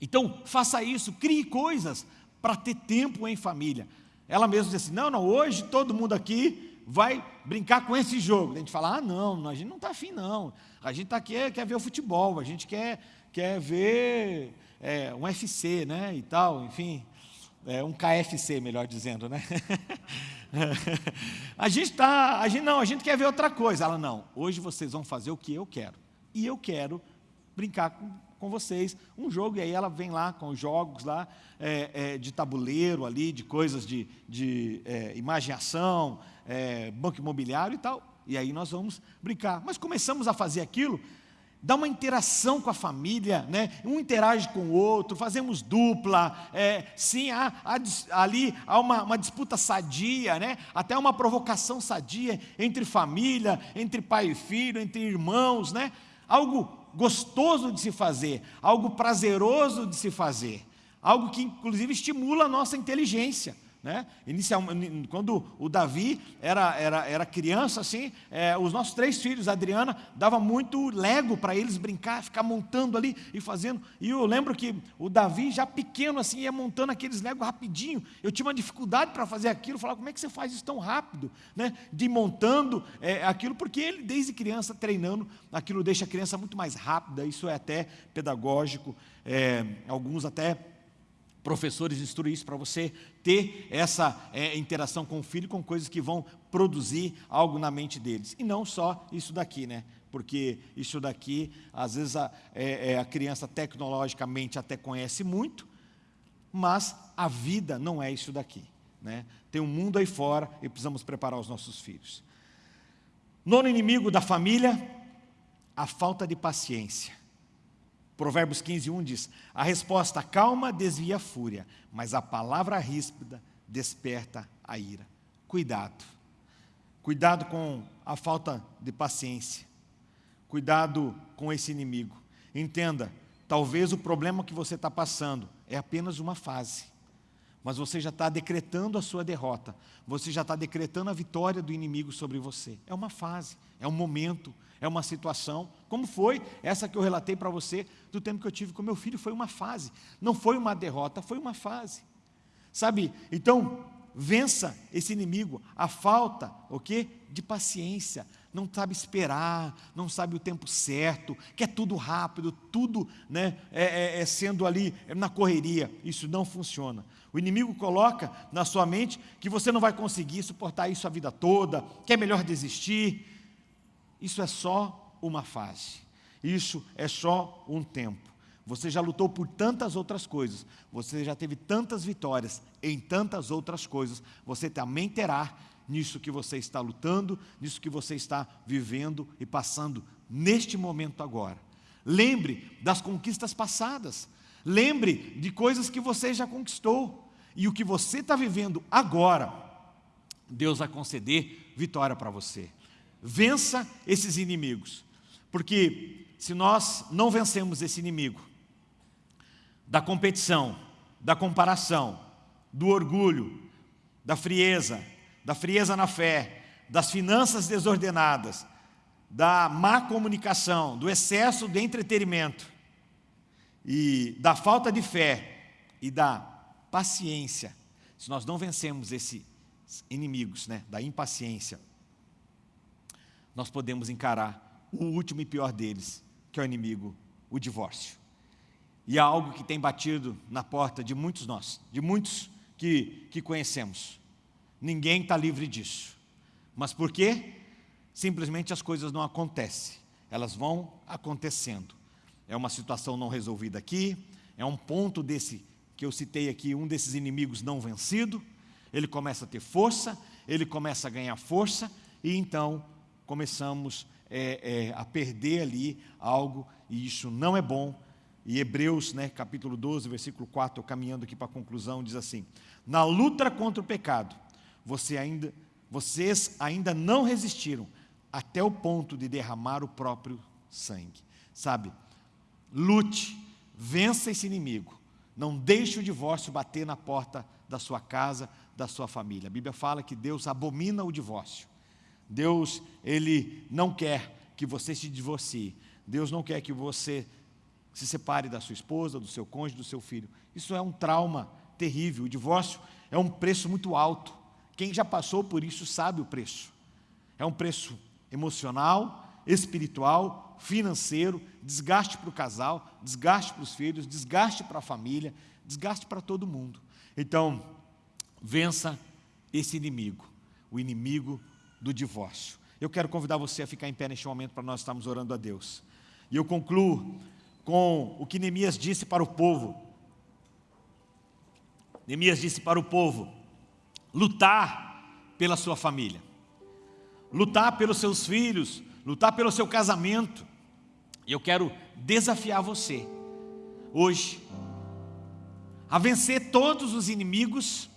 então, faça isso, crie coisas para ter tempo em família. Ela mesma disse assim, não, não, hoje todo mundo aqui vai brincar com esse jogo. A gente fala, ah, não, a gente não está afim, não. A gente está aqui, é, quer ver o futebol, a gente quer, quer ver é, um FC, né, e tal, enfim, é, um KFC, melhor dizendo, né? a gente está, a gente não, a gente quer ver outra coisa. Ela, não, hoje vocês vão fazer o que eu quero. E eu quero brincar com com vocês um jogo, e aí ela vem lá com os jogos lá, é, é, de tabuleiro ali, de coisas de, de é, imaginação, é, banco imobiliário e tal, e aí nós vamos brincar. Mas começamos a fazer aquilo, dá uma interação com a família, né? um interage com o outro, fazemos dupla, é, sim, há, há, ali há uma, uma, disputa sadia, né? até uma provocação sadia entre família, entre pai e filho, entre irmãos, né? algo gostoso de se fazer, algo prazeroso de se fazer, algo que inclusive estimula a nossa inteligência, Né? Inicialmente, quando o Davi era, era, era criança, assim, é, os nossos três filhos, a Adriana, dava muito lego para eles brincar, ficar montando ali e fazendo. E eu lembro que o Davi, já pequeno, assim, ia montando aqueles legos rapidinho. Eu tinha uma dificuldade para fazer aquilo, falava, como é que você faz isso tão rápido? Né? De montando é, aquilo, porque ele, desde criança, treinando, aquilo deixa a criança muito mais rápida, isso é até pedagógico, é, alguns até professores instruem isso para você ter essa é, interação com o filho com coisas que vão produzir algo na mente deles. E não só isso daqui, né? Porque isso daqui, às vezes a, é, é, a criança tecnologicamente até conhece muito, mas a vida não é isso daqui. Né? Tem um mundo aí fora e precisamos preparar os nossos filhos. Nono inimigo da família, a falta de paciência. Provérbios 15, 1 diz, a resposta calma desvia a fúria, mas a palavra ríspida desperta a ira. Cuidado. Cuidado com a falta de paciência. Cuidado com esse inimigo. Entenda, talvez o problema que você está passando é apenas uma fase. Mas você já está decretando a sua derrota. Você já está decretando a vitória do inimigo sobre você. É uma fase, é um momento, é uma situação, como foi essa que eu relatei para você do tempo que eu tive com meu filho, foi uma fase, não foi uma derrota, foi uma fase. Sabe? Então, vença esse inimigo, a falta, o quê? De paciência, não sabe esperar, não sabe o tempo certo, quer tudo rápido, tudo né, é, é, é sendo ali na correria, isso não funciona. O inimigo coloca na sua mente que você não vai conseguir suportar isso a vida toda, que é melhor desistir, isso é só uma fase. Isso é só um tempo. Você já lutou por tantas outras coisas, você já teve tantas vitórias em tantas outras coisas, você também terá nisso que você está lutando, nisso que você está vivendo e passando neste momento agora. Lembre das conquistas passadas, lembre de coisas que você já conquistou, e o que você está vivendo agora, Deus vai conceder vitória para você. Vença esses inimigos. Porque se nós não vencemos esse inimigo da competição, da comparação, do orgulho, da frieza, da frieza na fé, das finanças desordenadas, da má comunicação, do excesso de entretenimento e da falta de fé e da paciência, se nós não vencemos esses inimigos né, da impaciência, nós podemos encarar o último e pior deles, que é o inimigo, o divórcio. E é algo que tem batido na porta de muitos nós, de muitos que, que conhecemos. Ninguém está livre disso. Mas por quê? Simplesmente as coisas não acontecem, elas vão acontecendo. É uma situação não resolvida aqui, é um ponto desse que eu citei aqui, um desses inimigos não vencido, ele começa a ter força, ele começa a ganhar força, e então começamos é, é, a perder ali algo, e isso não é bom. E Hebreus, né, capítulo 12, versículo 4, caminhando aqui para a conclusão, diz assim, na luta contra o pecado, você ainda, vocês ainda não resistiram até o ponto de derramar o próprio sangue. Sabe, lute, vença esse inimigo, não deixe o divórcio bater na porta da sua casa, da sua família. A Bíblia fala que Deus abomina o divórcio. Deus, Ele não quer que você se divorcie. Deus não quer que você se separe da sua esposa, do seu cônjuge, do seu filho. Isso é um trauma terrível. O divórcio é um preço muito alto. Quem já passou por isso sabe o preço. É um preço emocional, espiritual, financeiro, desgaste para o casal, desgaste para os filhos, desgaste para a família, desgaste para todo mundo. Então, vença esse inimigo, o inimigo do divórcio. Eu quero convidar você a ficar em pé neste momento para nós estarmos orando a Deus. E eu concluo com o que Neemias disse para o povo. Neemias disse para o povo, lutar pela sua família, lutar pelos seus filhos, lutar pelo seu casamento. E eu quero desafiar você, hoje, a vencer todos os inimigos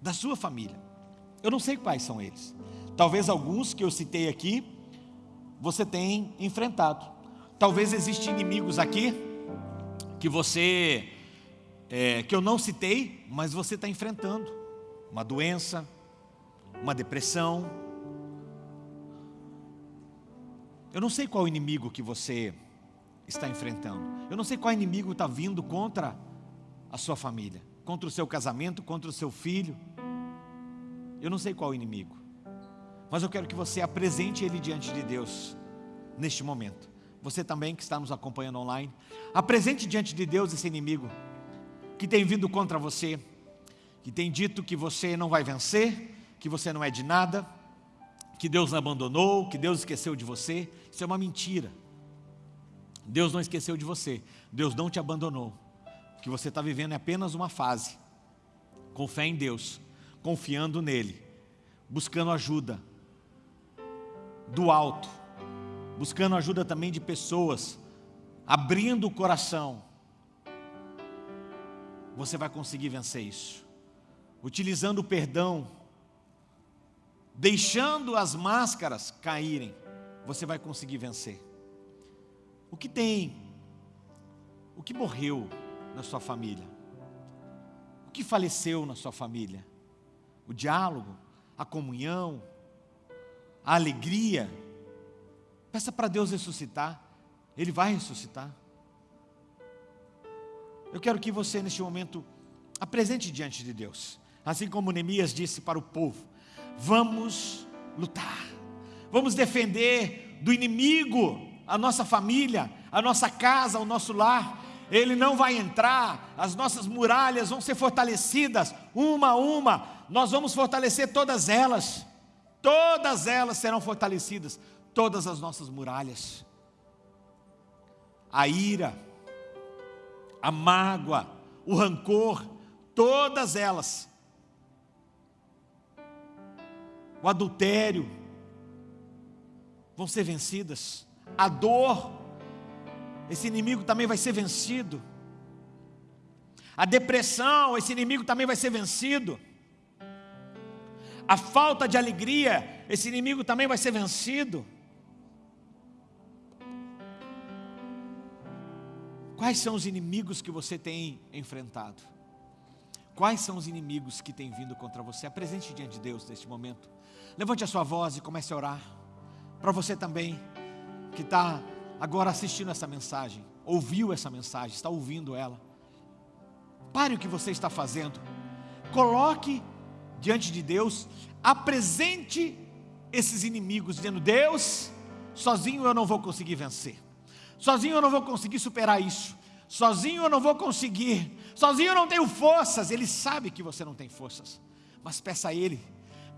da sua família. Eu não sei quais são eles. Talvez alguns que eu citei aqui, você tem enfrentado. Talvez existam inimigos aqui que você, é, que eu não citei, mas você está enfrentando. uma doença, uma depressão. Eu não sei qual inimigo que você está enfrentando. Eu não sei qual inimigo está vindo contra a sua família, contra o seu casamento, contra o seu filho. Eu não sei qual inimigo. Mas eu quero que você apresente ele diante de Deus neste momento. Você também que está nos acompanhando online, apresente diante de Deus esse inimigo que tem vindo contra você, que tem dito que você não vai vencer, que você não é de nada, que Deus abandonou, que Deus esqueceu de você. Isso é uma mentira. Deus não esqueceu de você, Deus não te abandonou. O que você está vivendo é apenas uma fase. Com fé em Deus, confiando nele, buscando ajuda do alto, buscando ajuda também de pessoas, abrindo o coração. Você vai conseguir vencer isso utilizando o perdão, deixando as máscaras caírem, você vai conseguir vencer. O que tem? O que morreu na sua família? O que faleceu na sua família? O diálogo, a comunhão, a alegria. Peça para Deus ressuscitar, Ele vai ressuscitar. Eu quero que você, neste momento, apresente diante de Deus. Assim como Neemias disse para o povo: vamos lutar, vamos defender do inimigo a nossa família, a nossa casa, o nosso lar. Ele não vai entrar, as nossas muralhas vão ser fortalecidas, uma a uma, nós vamos fortalecer todas elas, todas elas serão fortalecidas, todas as nossas muralhas. A ira, a mágoa, o rancor, todas elas o adultério, vão ser vencidas. A dor, esse inimigo também vai ser vencido. A depressão, esse inimigo também vai ser vencido. A falta de alegria, esse inimigo também vai ser vencido. Quais são os inimigos que você tem enfrentado? Quais são os inimigos que têm vindo contra você? Apresente diante de Deus neste momento. Levante a sua voz e comece a orar. Para você também, que está agora assistindo essa mensagem, ouviu essa mensagem, está ouvindo ela. Pare o que você está fazendo. Coloque diante de Deus, apresente esses inimigos, dizendo: Deus, sozinho eu não vou conseguir vencer, sozinho eu não vou conseguir superar isso, sozinho eu não vou conseguir, sozinho eu não tenho forças. Ele sabe que você não tem forças, mas peça a Ele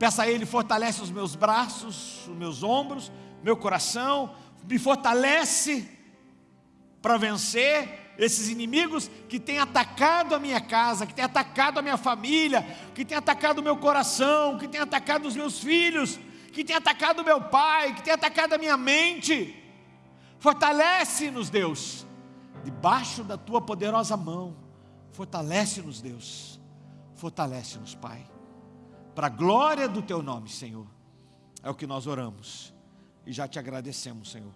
Peça a Ele, fortalece os meus braços, os meus ombros, meu coração, me fortalece para vencer esses inimigos que têm atacado a minha casa, que têm atacado a minha família, que têm atacado o meu coração, que têm atacado os meus filhos, que têm atacado o meu pai, que têm atacado a minha mente. Fortalece-nos, Deus, debaixo da tua poderosa mão. Fortalece-nos, Deus. Fortalece-nos, Pai para a glória do teu nome, Senhor. É o que nós oramos e já te agradecemos, Senhor,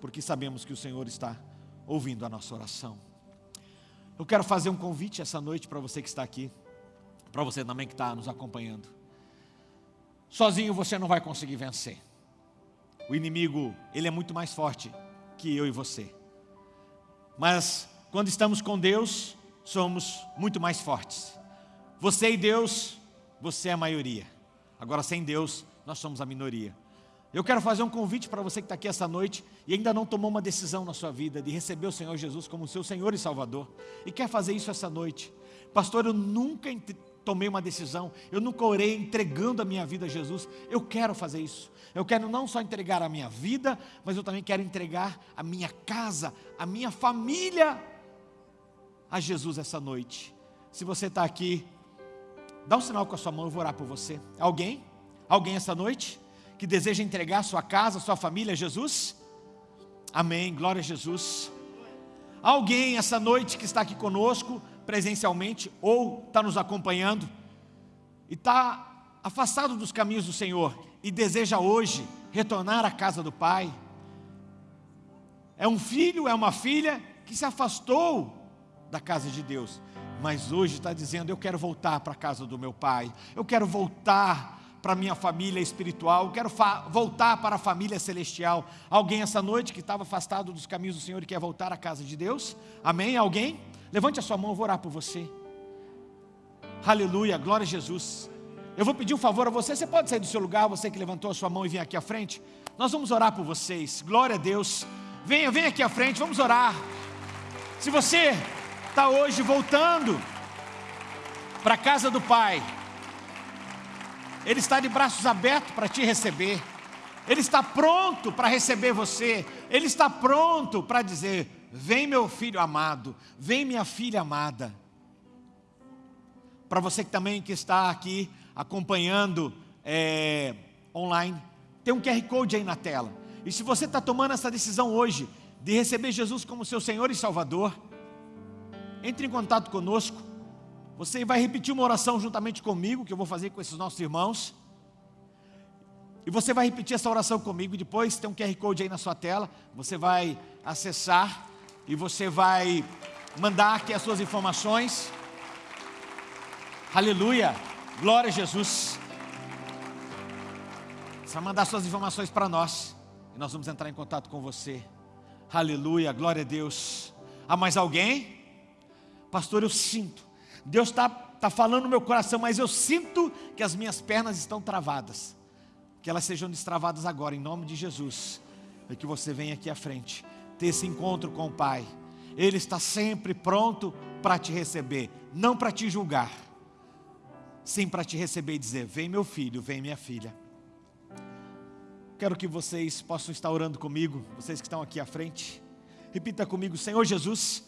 porque sabemos que o Senhor está ouvindo a nossa oração. Eu quero fazer um convite essa noite para você que está aqui, para você também que está nos acompanhando. Sozinho você não vai conseguir vencer. O inimigo, ele é muito mais forte que eu e você. Mas quando estamos com Deus, somos muito mais fortes. Você e Deus você é a maioria. Agora, sem Deus, nós somos a minoria. Eu quero fazer um convite para você que está aqui essa noite e ainda não tomou uma decisão na sua vida de receber o Senhor Jesus como seu Senhor e Salvador e quer fazer isso essa noite. Pastor, eu nunca tomei uma decisão, eu nunca orei entregando a minha vida a Jesus. Eu quero fazer isso. Eu quero não só entregar a minha vida, mas eu também quero entregar a minha casa, a minha família a Jesus essa noite. Se você está aqui Dá um sinal com a sua mão, eu vou orar por você. Alguém? Alguém essa noite? Que deseja entregar sua casa, sua família a Jesus? Amém, glória a Jesus. Alguém essa noite que está aqui conosco, presencialmente, ou está nos acompanhando, e está afastado dos caminhos do Senhor, e deseja hoje retornar à casa do Pai. É um filho, é uma filha que se afastou da casa de Deus, mas hoje está dizendo: Eu quero voltar para a casa do meu pai, eu quero voltar para a minha família espiritual, eu quero voltar para a família celestial. Alguém essa noite que estava afastado dos caminhos do Senhor e quer voltar à casa de Deus? Amém? Alguém? Levante a sua mão, eu vou orar por você. Aleluia, glória a Jesus. Eu vou pedir um favor a você, você pode sair do seu lugar, você que levantou a sua mão e vir aqui à frente. Nós vamos orar por vocês, glória a Deus. Venha, venha aqui à frente, vamos orar. Se você está hoje voltando para a casa do Pai, Ele está de braços abertos para te receber, Ele está pronto para receber você, Ele está pronto para dizer: Vem, meu filho amado, vem, minha filha amada. Para você que também que está aqui acompanhando é, online, tem um QR Code aí na tela. E se você está tomando essa decisão hoje de receber Jesus como seu Senhor e Salvador, entre em contato conosco. Você vai repetir uma oração juntamente comigo, que eu vou fazer com esses nossos irmãos. E você vai repetir essa oração comigo. Depois tem um QR Code aí na sua tela. Você vai acessar e você vai mandar aqui as suas informações. Aleluia! Glória a Jesus. Você vai mandar suas informações para nós. E nós vamos entrar em contato com você. Aleluia, glória a Deus. Há mais alguém? Pastor, eu sinto, Deus está tá falando no meu coração, mas eu sinto que as minhas pernas estão travadas, que elas sejam destravadas agora, em nome de Jesus, e que você venha aqui à frente, ter esse encontro com o Pai, Ele está sempre pronto para te receber, não para te julgar, sim para te receber e dizer: Vem meu filho, vem minha filha. Quero que vocês possam estar orando comigo, vocês que estão aqui à frente. Repita comigo, Senhor Jesus,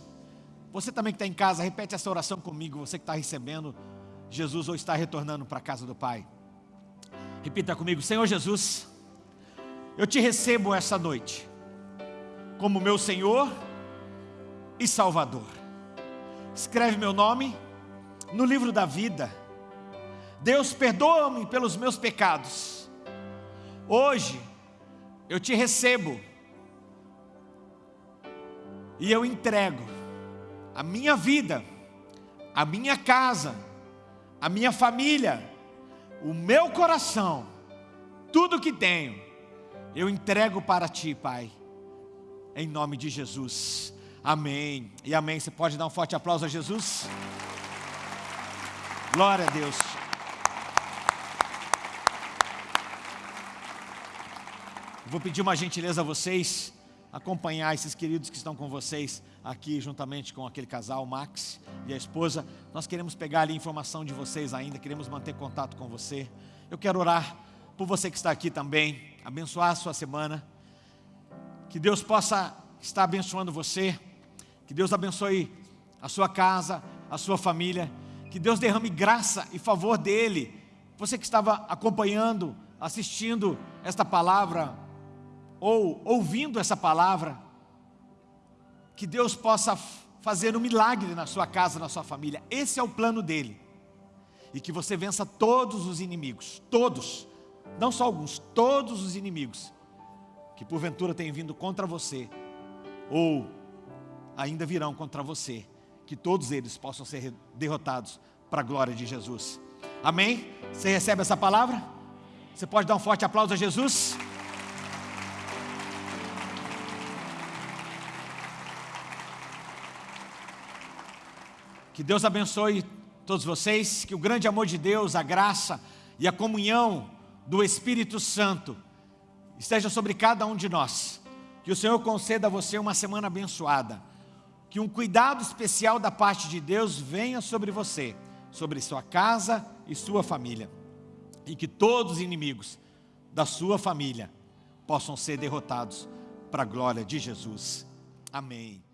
você também que está em casa, repete essa oração comigo. Você que está recebendo Jesus ou está retornando para a casa do Pai. Repita comigo: Senhor Jesus, eu te recebo essa noite como meu Senhor e Salvador. Escreve meu nome no livro da vida. Deus, perdoa-me pelos meus pecados. Hoje eu te recebo e eu entrego a minha vida, a minha casa, a minha família, o meu coração, tudo que tenho, eu entrego para ti, Pai, em nome de Jesus. Amém e amém. Você pode dar um forte aplauso a Jesus? Glória a Deus. Vou pedir uma gentileza a vocês acompanhar esses queridos que estão com vocês aqui, juntamente com aquele casal, Max e a esposa. Nós queremos pegar ali informação de vocês ainda, queremos manter contato com você. Eu quero orar por você que está aqui também, abençoar a sua semana. Que Deus possa estar abençoando você, que Deus abençoe a sua casa, a sua família, que Deus derrame graça e favor dEle. Você que estava acompanhando, assistindo esta palavra, ou ouvindo essa palavra, que Deus possa fazer um milagre na sua casa, na sua família. Esse é o plano dele. E que você vença todos os inimigos, todos, não só alguns, todos os inimigos que porventura têm vindo contra você ou ainda virão contra você, que todos eles possam ser derrotados para a glória de Jesus. Amém? Você recebe essa palavra? Você pode dar um forte aplauso a Jesus? Que Deus abençoe todos vocês, que o grande amor de Deus, a graça e a comunhão do Espírito Santo esteja sobre cada um de nós. Que o Senhor conceda a você uma semana abençoada. Que um cuidado especial da parte de Deus venha sobre você, sobre sua casa e sua família. E que todos os inimigos da sua família possam ser derrotados para a glória de Jesus. Amém.